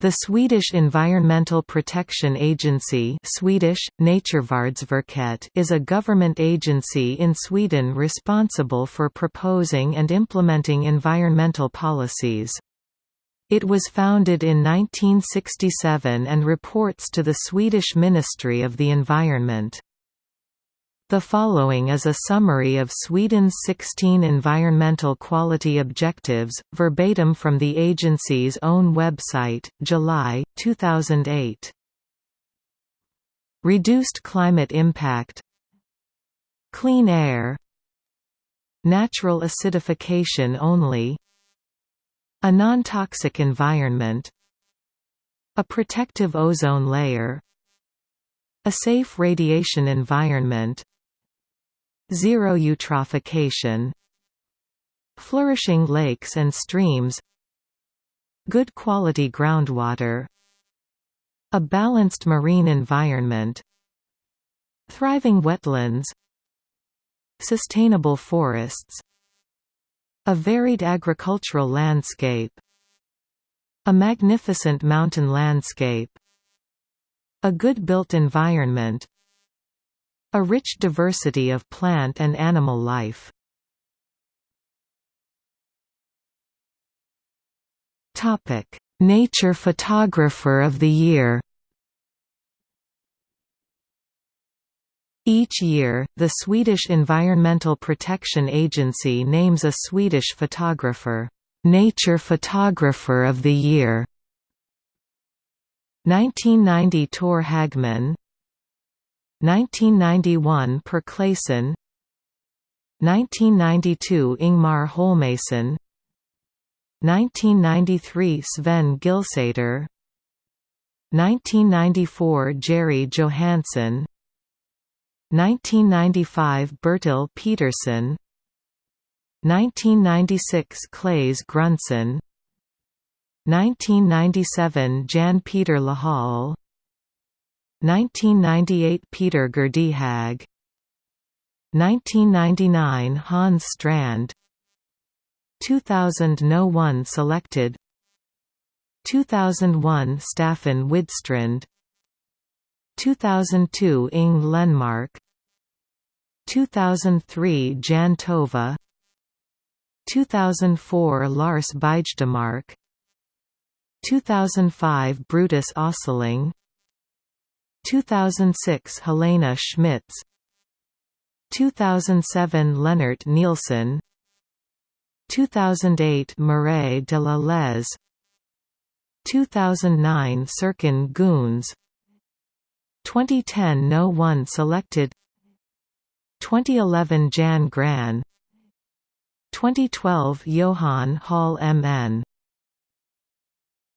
The Swedish Environmental Protection Agency Swedish, Naturvårdsverket is a government agency in Sweden responsible for proposing and implementing environmental policies. It was founded in 1967 and reports to the Swedish Ministry of the Environment. The following is a summary of Sweden's 16 environmental quality objectives, verbatim from the agency's own website, July, 2008. Reduced climate impact. Clean air. Natural acidification only. A non-toxic environment. A protective ozone layer. A safe radiation environment Zero eutrophication Flourishing lakes and streams Good quality groundwater A balanced marine environment Thriving wetlands Sustainable forests A varied agricultural landscape A magnificent mountain landscape A good built environment a rich diversity of plant and animal life. Topic: Nature Photographer of the Year. Each year, the Swedish Environmental Protection Agency names a Swedish photographer, "'Nature Photographer of the Year' 1990 Tor Hagman 1991 Per Claesson 1992 Ingmar Holmåsen 1993 Sven Gillsäter. 1994 Jerry Johansson 1995 Bertil Peterson 1996 Claes Grundsten 1997 Jan Peter Lahall 1998 Peter Gerdehag 1999 Hans Strand. 2000 No one selected. 2001 Staffan Widstrand. 2002 Ing Lenmark. 2003 Jan Töve. 2004 Lars Bygdemark 2005 Brutus Östling 2006 Helena Schmitz. 2007 Leonard Nielsen. 2008 Mireille de la Lez 2009 Serkan Günes. 2010 No one selected. 2011 Jan Gran. 2012 Johan Hall MN